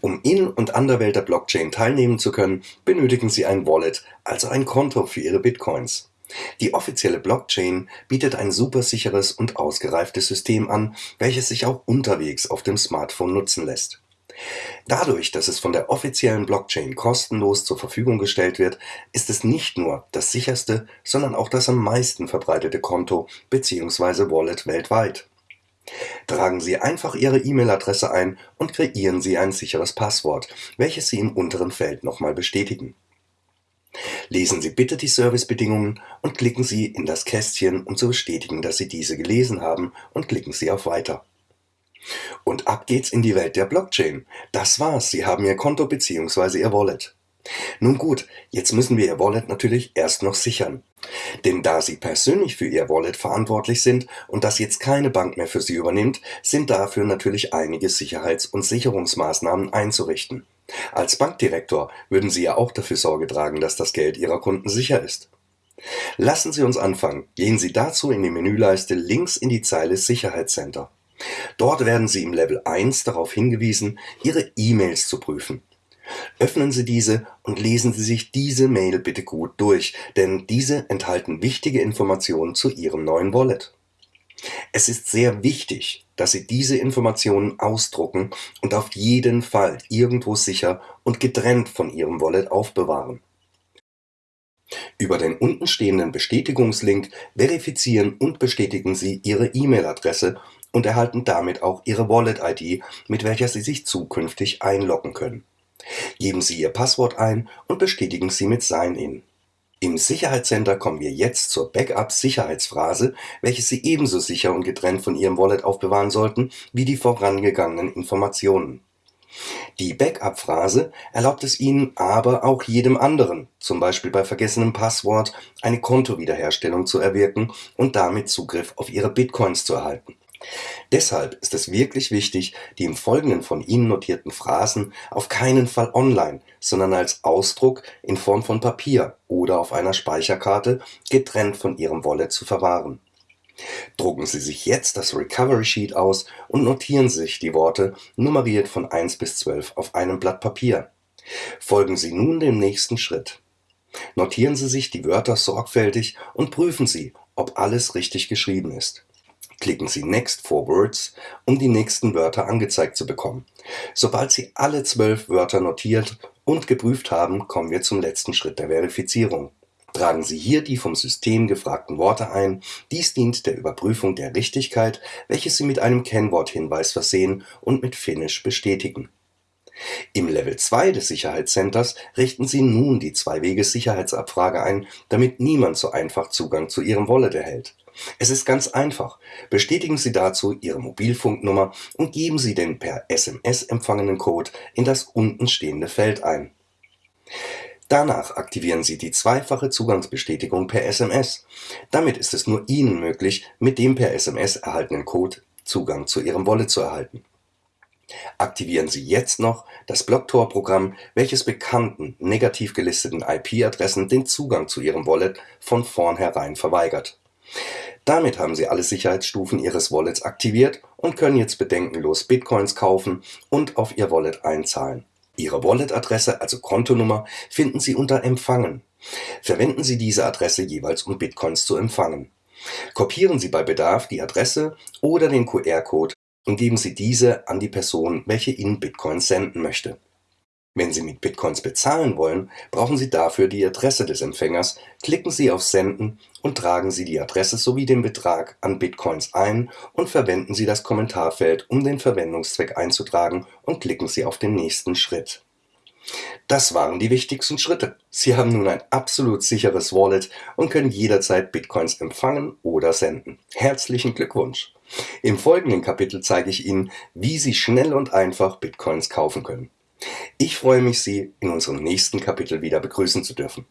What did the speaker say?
Um in und an der Welt der Blockchain teilnehmen zu können, benötigen Sie ein Wallet, also ein Konto für Ihre Bitcoins. Die offizielle Blockchain bietet ein supersicheres und ausgereiftes System an, welches sich auch unterwegs auf dem Smartphone nutzen lässt. Dadurch, dass es von der offiziellen Blockchain kostenlos zur Verfügung gestellt wird, ist es nicht nur das sicherste, sondern auch das am meisten verbreitete Konto bzw. Wallet weltweit. Tragen Sie einfach Ihre E-Mail-Adresse ein und kreieren Sie ein sicheres Passwort, welches Sie im unteren Feld nochmal bestätigen. Lesen Sie bitte die Servicebedingungen und klicken Sie in das Kästchen, um zu bestätigen, dass Sie diese gelesen haben und klicken Sie auf Weiter. Und ab geht's in die Welt der Blockchain. Das war's, Sie haben Ihr Konto bzw. Ihr Wallet. Nun gut, jetzt müssen wir Ihr Wallet natürlich erst noch sichern. Denn da Sie persönlich für Ihr Wallet verantwortlich sind und das jetzt keine Bank mehr für Sie übernimmt, sind dafür natürlich einige Sicherheits- und Sicherungsmaßnahmen einzurichten. Als Bankdirektor würden Sie ja auch dafür Sorge tragen, dass das Geld Ihrer Kunden sicher ist. Lassen Sie uns anfangen. Gehen Sie dazu in die Menüleiste links in die Zeile Sicherheitscenter. Dort werden Sie im Level 1 darauf hingewiesen, Ihre E-Mails zu prüfen. Öffnen Sie diese und lesen Sie sich diese Mail bitte gut durch, denn diese enthalten wichtige Informationen zu Ihrem neuen Wallet. Es ist sehr wichtig, dass Sie diese Informationen ausdrucken und auf jeden Fall irgendwo sicher und getrennt von Ihrem Wallet aufbewahren. Über den untenstehenden Bestätigungslink verifizieren und bestätigen Sie Ihre E-Mail-Adresse und erhalten damit auch Ihre Wallet-ID, mit welcher Sie sich zukünftig einloggen können. Geben Sie Ihr Passwort ein und bestätigen Sie mit Sign-In. Im Sicherheitscenter kommen wir jetzt zur Backup-Sicherheitsphrase, welche Sie ebenso sicher und getrennt von Ihrem Wallet aufbewahren sollten wie die vorangegangenen Informationen. Die Backup-Phrase erlaubt es Ihnen aber auch jedem anderen, zum Beispiel bei vergessenem Passwort, eine Kontowiederherstellung zu erwirken und damit Zugriff auf Ihre Bitcoins zu erhalten. Deshalb ist es wirklich wichtig, die im Folgenden von Ihnen notierten Phrasen auf keinen Fall online, sondern als Ausdruck in Form von Papier oder auf einer Speicherkarte getrennt von Ihrem Wallet zu verwahren. Drucken Sie sich jetzt das Recovery Sheet aus und notieren Sie sich die Worte nummeriert von 1 bis 12 auf einem Blatt Papier. Folgen Sie nun dem nächsten Schritt. Notieren Sie sich die Wörter sorgfältig und prüfen Sie, ob alles richtig geschrieben ist. Klicken Sie Next for Words, um die nächsten Wörter angezeigt zu bekommen. Sobald Sie alle zwölf Wörter notiert und geprüft haben, kommen wir zum letzten Schritt der Verifizierung. Tragen Sie hier die vom System gefragten Worte ein. Dies dient der Überprüfung der Richtigkeit, welches Sie mit einem Kennworthinweis versehen und mit Finish bestätigen. Im Level 2 des Sicherheitscenters richten Sie nun die Zwei-Wege-Sicherheitsabfrage ein, damit niemand so einfach Zugang zu Ihrem Wallet erhält. Es ist ganz einfach. Bestätigen Sie dazu Ihre Mobilfunknummer und geben Sie den per SMS empfangenen Code in das unten stehende Feld ein. Danach aktivieren Sie die zweifache Zugangsbestätigung per SMS. Damit ist es nur Ihnen möglich, mit dem per SMS erhaltenen Code Zugang zu Ihrem Wallet zu erhalten. Aktivieren Sie jetzt noch das Blocktor-Programm, welches bekannten negativ gelisteten IP-Adressen den Zugang zu Ihrem Wallet von vornherein verweigert. Damit haben Sie alle Sicherheitsstufen Ihres Wallets aktiviert und können jetzt bedenkenlos Bitcoins kaufen und auf Ihr Wallet einzahlen. Ihre Wallet-Adresse, also Kontonummer, finden Sie unter Empfangen. Verwenden Sie diese Adresse jeweils, um Bitcoins zu empfangen. Kopieren Sie bei Bedarf die Adresse oder den QR-Code und geben Sie diese an die Person, welche Ihnen Bitcoins senden möchte. Wenn Sie mit Bitcoins bezahlen wollen, brauchen Sie dafür die Adresse des Empfängers, klicken Sie auf Senden und tragen Sie die Adresse sowie den Betrag an Bitcoins ein und verwenden Sie das Kommentarfeld, um den Verwendungszweck einzutragen und klicken Sie auf den nächsten Schritt. Das waren die wichtigsten Schritte. Sie haben nun ein absolut sicheres Wallet und können jederzeit Bitcoins empfangen oder senden. Herzlichen Glückwunsch! Im folgenden Kapitel zeige ich Ihnen, wie Sie schnell und einfach Bitcoins kaufen können. Ich freue mich, Sie in unserem nächsten Kapitel wieder begrüßen zu dürfen.